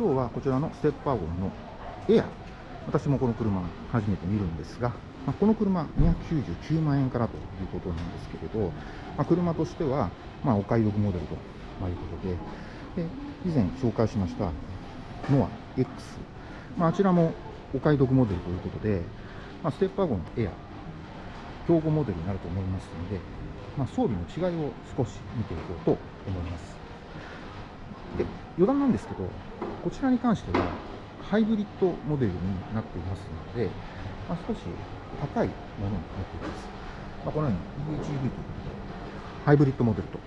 今日はこちらのステップワゴンのエア。私もこの車初めて見るんですが、まあ、この車299万円からということなんですけれど、まあ、車としては、まあ、お買い得モデルと、いうことで。で以前紹介しましたノア X、まあ、あちらもお買い得モデルということで、まあ、ステップワゴンエア競合モデルになると思いますので、ま、装備の違いを少し見ていこうと思います。余談なんですけどこちらに関してはハイブリッドモデルになっていますので、まあ、少し高いものになっています、まあ、このように EHEV ということでハイブリッドモデルと。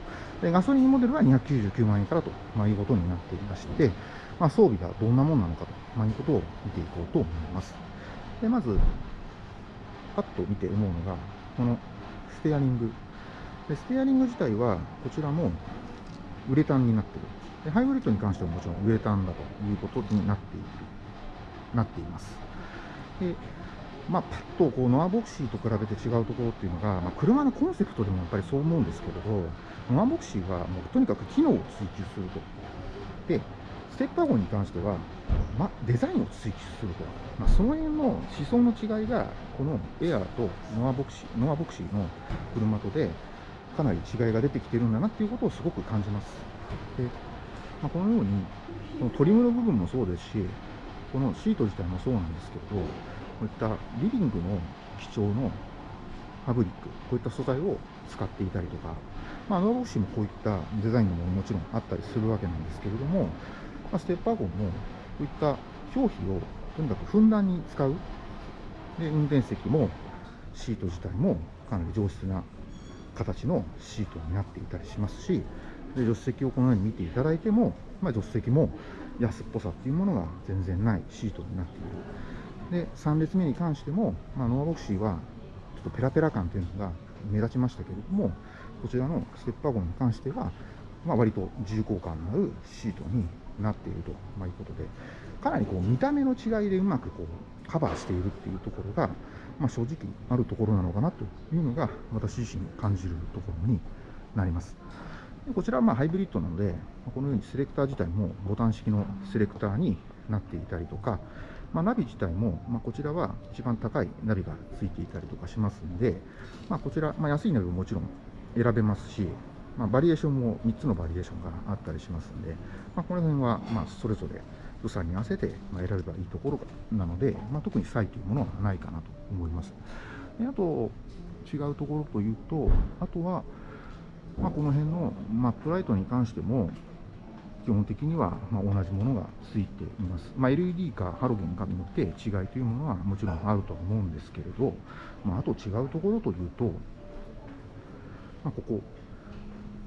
でガソリンモデルは299万円からと、まあ、いうことになっていまして、まあ、装備がどんなものなのかと、まあ、いうことを見ていこうと思います。でまずパッと見て思うのがこのステアリング。でステアリング自体はこちらもウレタンになっている。でハイブリッドに関してはもちろんウレタンだということになっているなっています。でまあ、パッとこうノアボクシーと比べて違うところっていうのが、まあ、車のコンセプトでもやっぱりそう思うんですけれどノアボクシーはもうとにかく機能を追求すると。でステップワゴンに関しては、ま、デザインを追求すると、まあ、その辺の思想の違いがこのエアーとノアボクシーノアボクシーの車とでかなり違いが出てきてるんだなっていうことをすごく感じます。でまあ、このようにこのトリムの部分もそうですしこのシート自体もそうなんですけどこういったリビングの基調のファブリックこういった素材を使っていたりとか、まあ、ノアボクシーもこういったデザインのものもちろんあったりするわけなんですけれども、まあ、ステッパーゴンもこういった表皮をとにかくふんだんに使う。で運転席もシート自体もかなり上質な形のシートになっていたりしますしで助手席をこのように見ていただいても、まあ、助手席も安っぽさっていうものが全然ないシートになっているで3列目に関しても、まあ、ノアボクシーはちょっとペラペラ感というのが目立ちましたけれどもこちらのステップワゴンに関しては、まあ、割と重厚感のあるシートになっていると、まあ、いうことでかなりこう見た目の違いでうまくこうカバーしているっていうところが、まあ、正直あるところなのかなというのが私自身感じるところになります。こちらはまハイブリッドなので、このようにセレクター自体もボタン式のセレクターになっていたりとか、まあ、ナビ自体も、まこちらは一番高いナビがついていたりとかしますので、まあ、こちら、ま、安いナビももちろん選べますし、ま、バリエーションも3つのバリエーションがあったりしますので、ま、この辺はまそれぞれ予算に合わせて選べばいいところなので、ま、特に差異というものはないかなと思います。であと、違うところというと、あとは、まあ、この辺のマップライトに関しても、基本的にはま同じものがついています。まあ、LED かハロゲンかによって違いというものはもちろんあるとは思うんですけれど、まあ、あと違うところというと、まあ、ここ、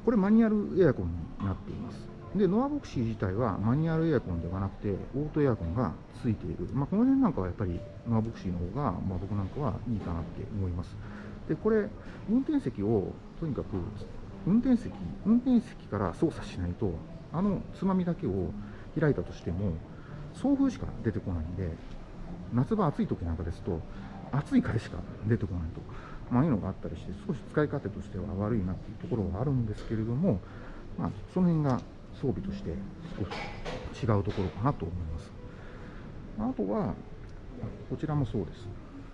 これマニュアルエアコンになっています。で、ノアボクシー自体はマニュアルエアコンではなくて、オートエアコンがついている。まあ、この辺なんかはやっぱりノアボクシーの方が、ま、僕なんかはいいかなって思います。で、これ、運転席をとにかく運転席運転席から操作しないとあのつまみだけを開いたとしても送風しか出てこないんで夏場暑い時なんかですと暑い風しか出てこないと、まあ、いうのがあったりして少し使い勝手としては悪いなっていうところはあるんですけれども、まあ、その辺が装備として少し違うところかなと思います。あとはこちらもそうです。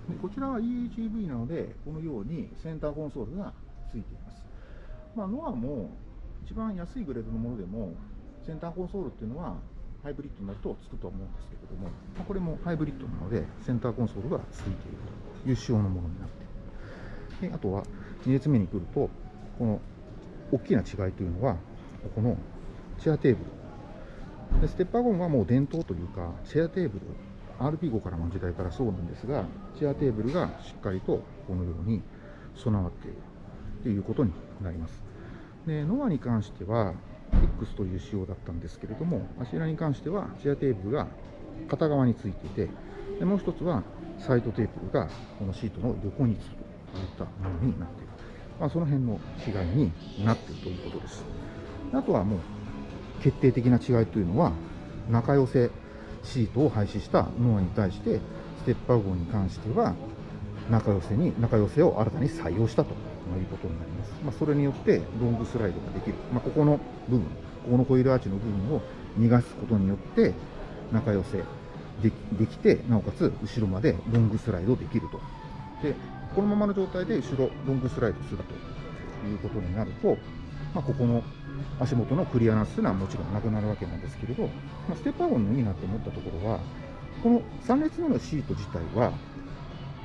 でこちらは EHEV なのでこのようにセンターコンソールがついています。まあ、ノアも一番安いグレードのものでもセンターコンソールっていうのはハイブリッドになるとつくと思うんですけれども、まあ、これもハイブリッドなのでセンターコンソールがついているという仕様のものになってであとは2列目に来るとこの大きな違いというのはここのチェアテーブル。でステッパーゴンはもう伝統というかチェアテーブル RP5 からの時代からそうなんですがチェアテーブルがしっかりとこのように備わっているということになります。でノアに関しては X という仕様だったんですけれども、あちらに関してはチアテーブルが片側についていて、でもう一つはサイドテーブルがこのシートの横につくといったものになっている。まあ、その辺の違いになっているということです。あとはもう決定的な違いというのは、中寄せシートを廃止したノアに対して、ステッパー号に関しては中寄せに中寄せを新たに採用したとということになります。まあ、それによってロングスライドができる。まあ、ここの部分、ここのコイールアーチの部分を逃がすことによって、中寄せできて、なおかつ後ろまでロングスライドできると。で、このままの状態で後ろロングスライドするということになると、まあ、ここの足元のクリアランスというのはもちろんなくなるわけなんですけれど、まあ、ステップアゴンのいいなと思ったところは、この3列目のシート自体は、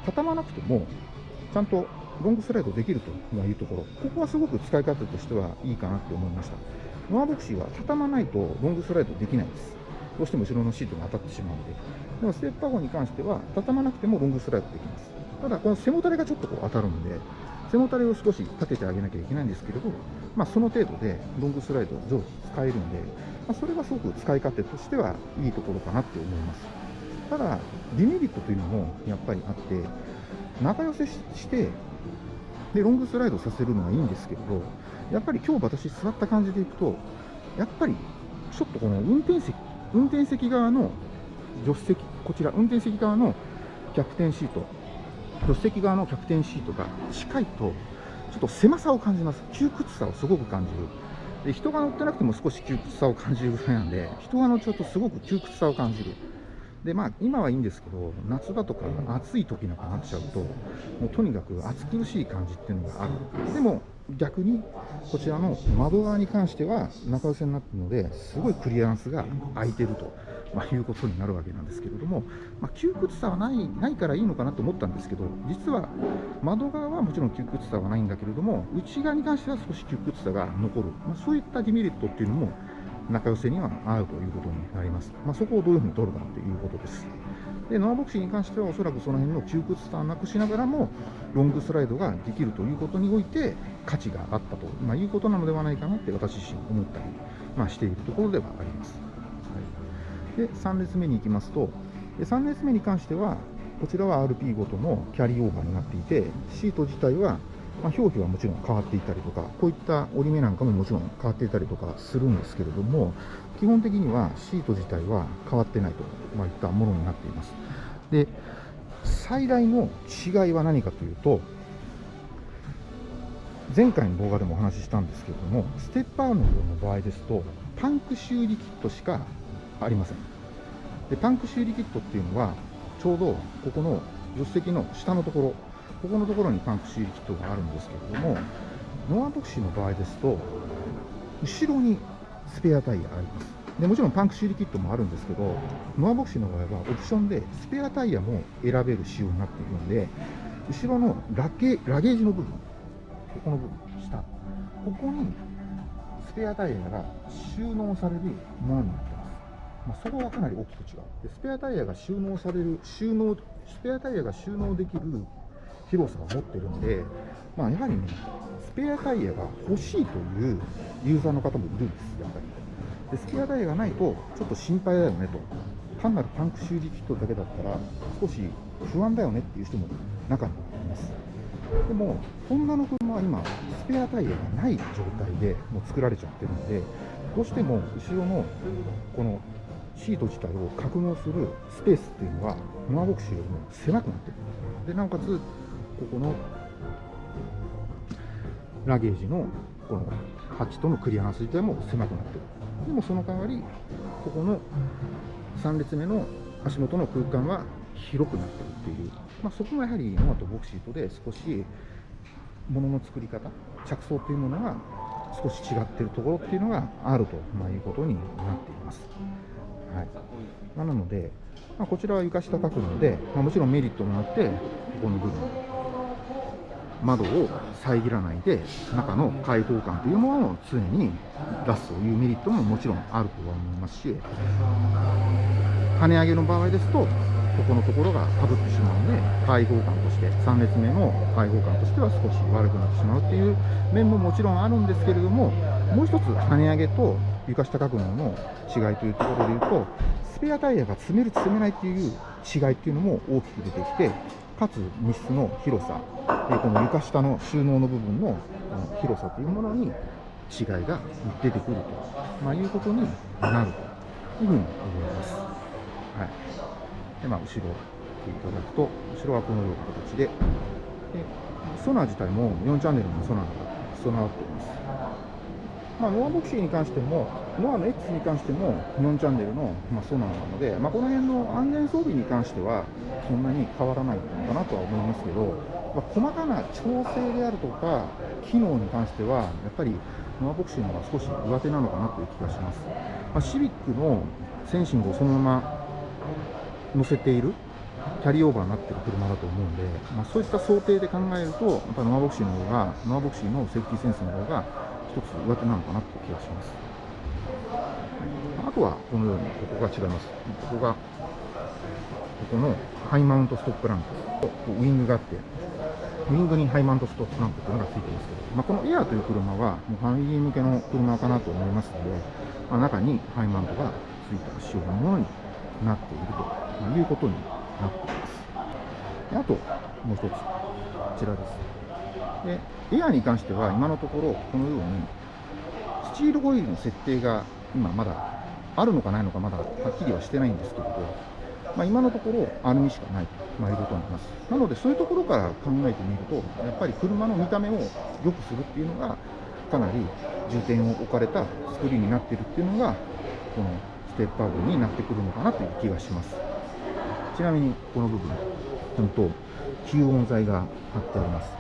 畳まなくても、ちゃんとロングスライドできるというところ、ここはすごく使い方としてはいいかなと思いました。ノアボクシーは畳まないとロングスライドできないです。どうしても後ろのシートが当たってしまうので。でもステップアゴに関しては、畳まなくてもロングスライドできます。ただ、この背もたれがちょっとこう当たるんで、背もたれを少し立ててあげなきゃいけないんですけれど、まあ、その程度でロングスライド常時使えるんで、まあ、それはすごく使い勝手としてはいいところかなって思います。ただ、デメリットというのもやっぱりあって、中寄せしてでロングスライドさせるのはいいんですけれど、やっぱり今日私座った感じでいくと、やっぱりちょっとこの運転席、運転席側の助手席、こちら、運転席側のキャプテンシート、助手席側のキャプテンシートが近いと、ちょっと狭さを感じます。窮屈さをすごく感じる。で人が乗ってなくても少し窮屈さを感じるぐらいなんで、人が乗っちゃうとすごく窮屈さを感じる。でまあ、今はいいんですけど、夏場とか暑い時なんかなっちゃうと、もうとにかく暑苦しい感じっていうのがある。でも逆にこちらの窓側に関しては中寄せになっているのですごいクリアランスが空いてると、まあ、いうことになるわけなんですけれども、まあ、窮屈さはないないからいいのかなと思ったんですけど実は窓側はもちろん窮屈さはないんだけれども内側に関しては少し窮屈さが残る、まあ、そういったデメリットっていうのも中寄せには合うということになります。まあ、そこをどういうふうに取るかということです。でノアボクシーに関してはおそらくその辺の窮屈さをなくしながらもロングスライドができるということにおいて価値があったと、まあ、いうことなのではないかなって私自身思ったり、まあ、しているところではあります。はい、で3列目に行きますと3列目に関してはこちらは RP ごとのキャリーオーバーになっていてシート自体はまあ、表記はもちろん変わっていたりとか、こういった折り目なんかももちろん変わっていたりとかするんですけれども、基本的にはシート自体は変わってないと、まいったものになっています。で、最大の違いは何かというと、前回の動画でもお話ししたんですけれども、ステッパーの場合ですと、パンク修理キットしかありません。でパンク修理キットっていうのは、ちょうどここの助手席の下のところ、ここのところにパンク修理キットがあるんですけれども、ノアボクシーの場合ですと、後ろにスペアタイヤあります。でもちろんパンク修理キットもあるんですけど、ノアボクシーの場合はオプションでスペアタイヤも選べる仕様になっているので、後ろのラゲラゲージの部分、ここの部分、下、ここにスペアタイヤが収納されるものになってます。まあ、そこはかなり大きく違うで。スペアタイヤが収納される、収納、スペアタイヤが収納できる広さを持ってるんで、まあ、やはりね、スペアタイヤが欲しいというユーザーの方もいるんです、やっぱり。でスペアタイヤがないと、ちょっと心配だよねと。単なるパンク修理キットだけだったら、少し不安だよねっていう人も中にはいます。でも、ホンダの車は今、スペアタイヤがない状態でもう作られちゃってるので、どうしても後ろのこのシート自体を格納するスペースっていうのは、ノアボクシーよりも狭くなってる。で、なおかつ、ここのラゲージのこのハッチとのクリアランス自体も狭くなってる。でもその代わりここの3列目の足元の空間は広くなってるっていう、まあ、そこがやはりノアとボクシートで少し物の作り方着想というものが少し違ってるところっていうのがあると、まあ、いうことになっています。はい。ま、なので、まあ、こちらは床下角度で、まあ、もちろんメリットもあってここの部分。窓を遮らないで中の開放感というものを常に出すというメリットももちろんあるとは思いますし跳ね上げの場合ですとここのところがかぶってしまうので開放感として3列目の開放感としては少し悪くなってしまうっていう面ももちろんあるんですけれどももう一つ跳ね上げと床下角度の違いというところでいうとスペアタイヤが詰める詰めないっていう違いっていうのも大きく出てきてかつ密室の広さでこの床下の収納の部分の広さというものに違いが出てくると、まあ、いうことになるというふうに思います。はいでまあ、後ろ見ていただくと、後ろはこのような形で、でソナー自体も4チャンネルのソナーが備わっています。まあ、ノアボクシーに関しても、ノアの X に関しても4チャンネルの、まあ、ソナーなので、まあ、この辺の安全装備に関してはそんなに変わらないのかなとは思いますけど、まあ、細かな調整であるとか機能に関してはやっぱりノアボクシーの方が少し上手なのかなという気がします、まあ、シビックのセンシングをそのまま乗せているキャリーオーバーになってる車だと思うんで、まあ、そういった想定で考えるとやっぱノアボクシーの方がノアボクシーのセーフティーセンスの方が一つ上手なのかなという気がします。あとはこのようにここが違います。ここがここのハイマウントストップランプとウイングがあってウイングにハイマウントストップランプというのがついてますけど、まあ、このエアーという車はもうファミリー向けの車かなと思いますので、まあ、中にハイマウントがついた仕様のものになっているということになっています。であともう一つ。こちらです。でエアーに関しては今のところこのようにスチールホイールの設定が今まだあるのかないのかまだはっきりはしてないんですけれどまあ、今のところアルミしかないと、いうことになります。なので、そういうところから考えてみると、やっぱり車の見た目を良くするっていうのが、かなり重点を置かれた作りになってるっていうのが、このステップアップになってくるのかなという気がします。ちなみに、この部分、本当、吸音材が貼ってあります。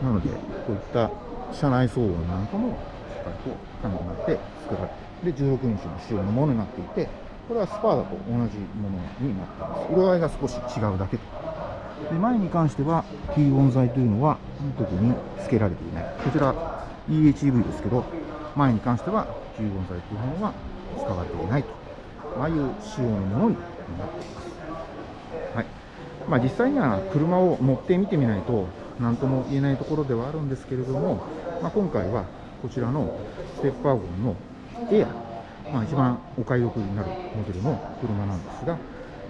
なので、こういった車内騒音なんかもしっかりと考えて作られて、で、16インチの仕様のものになっていて、これはスパーダと同じものになっています。色合いが少し違うだけと。で前に関しては、吸音材というのは特に付けられていない。こちら EHEV ですけど、前に関しては吸音材というものは使われていないと。ああいう仕様のものになっています。はい。まあ、実際には車を乗ってみてみないと何とも言えないところではあるんですけれども、まあ、今回はこちらのステップワゴンのエアまあ、一番お買い得になるモデルの車なんですが、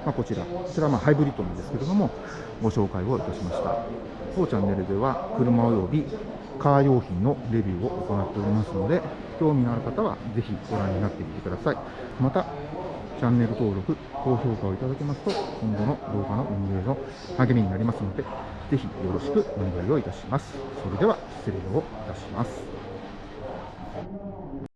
まあ、こちら、こちらはまハイブリッドなんですけれども、ご紹介をいたしました。当チャンネルでは、車及びカー用品のレビューを行っておりますので、興味のある方はぜひご覧になってみてください。また、チャンネル登録、高評価をいただけますと、今後の動画の運営の励みになりますので、ぜひよろしくお願いをいたします。それでは、失礼をいたします。